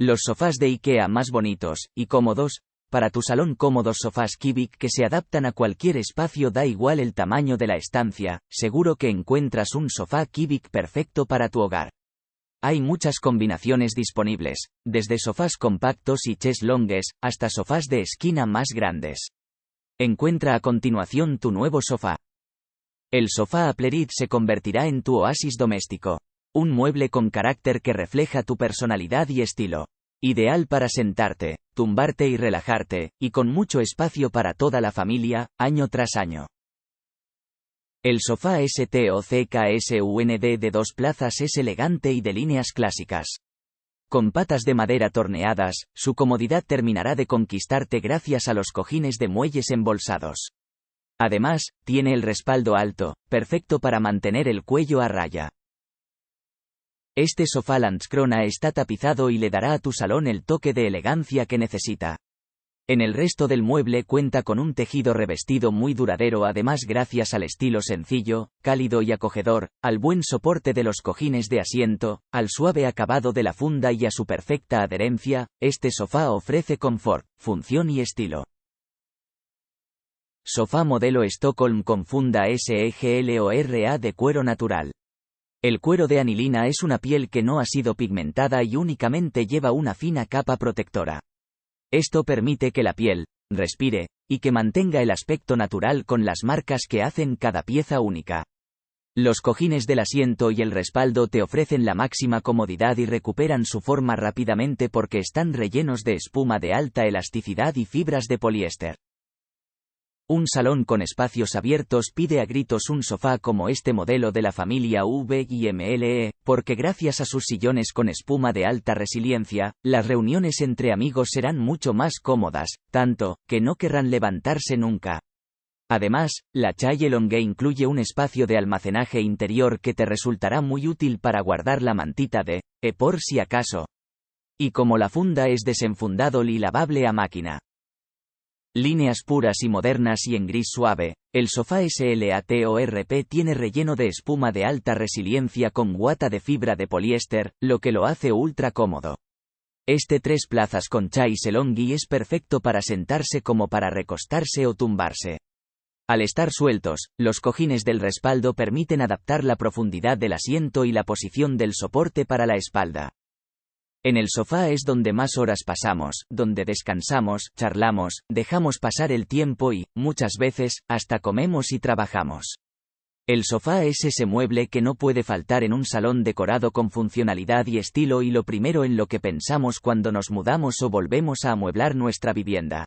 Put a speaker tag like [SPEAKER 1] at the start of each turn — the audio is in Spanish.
[SPEAKER 1] Los sofás de IKEA más bonitos y cómodos, para tu salón cómodos sofás Kivik que se adaptan a cualquier espacio da igual el tamaño de la estancia, seguro que encuentras un sofá Kivik perfecto para tu hogar. Hay muchas combinaciones disponibles, desde sofás compactos y longues, hasta sofás de esquina más grandes. Encuentra a continuación tu nuevo sofá. El sofá Aplerid se convertirá en tu oasis doméstico. Un mueble con carácter que refleja tu personalidad y estilo. Ideal para sentarte, tumbarte y relajarte, y con mucho espacio para toda la familia, año tras año. El sofá STOCKSUND de dos plazas es elegante y de líneas clásicas. Con patas de madera torneadas, su comodidad terminará de conquistarte gracias a los cojines de muelles embolsados. Además, tiene el respaldo alto, perfecto para mantener el cuello a raya. Este sofá Landskrona está tapizado y le dará a tu salón el toque de elegancia que necesita. En el resto del mueble cuenta con un tejido revestido muy duradero además gracias al estilo sencillo, cálido y acogedor, al buen soporte de los cojines de asiento, al suave acabado de la funda y a su perfecta adherencia, este sofá ofrece confort, función y estilo. Sofá modelo Stockholm con funda SEGLORA de cuero natural. El cuero de anilina es una piel que no ha sido pigmentada y únicamente lleva una fina capa protectora. Esto permite que la piel, respire, y que mantenga el aspecto natural con las marcas que hacen cada pieza única. Los cojines del asiento y el respaldo te ofrecen la máxima comodidad y recuperan su forma rápidamente porque están rellenos de espuma de alta elasticidad y fibras de poliéster. Un salón con espacios abiertos pide a gritos un sofá como este modelo de la familia V y MLE, porque gracias a sus sillones con espuma de alta resiliencia, las reuniones entre amigos serán mucho más cómodas, tanto, que no querrán levantarse nunca. Además, la Chaille Longue incluye un espacio de almacenaje interior que te resultará muy útil para guardar la mantita de, e por si acaso. Y como la funda es desenfundado y lavable a máquina. Líneas puras y modernas y en gris suave, el sofá SLATORP tiene relleno de espuma de alta resiliencia con guata de fibra de poliéster, lo que lo hace ultra cómodo. Este tres plazas con chai selongi es perfecto para sentarse como para recostarse o tumbarse. Al estar sueltos, los cojines del respaldo permiten adaptar la profundidad del asiento y la posición del soporte para la espalda. En el sofá es donde más horas pasamos, donde descansamos, charlamos, dejamos pasar el tiempo y, muchas veces, hasta comemos y trabajamos. El sofá es ese mueble que no puede faltar en un salón decorado con funcionalidad y estilo y lo primero en lo que pensamos cuando nos mudamos o volvemos a amueblar nuestra vivienda.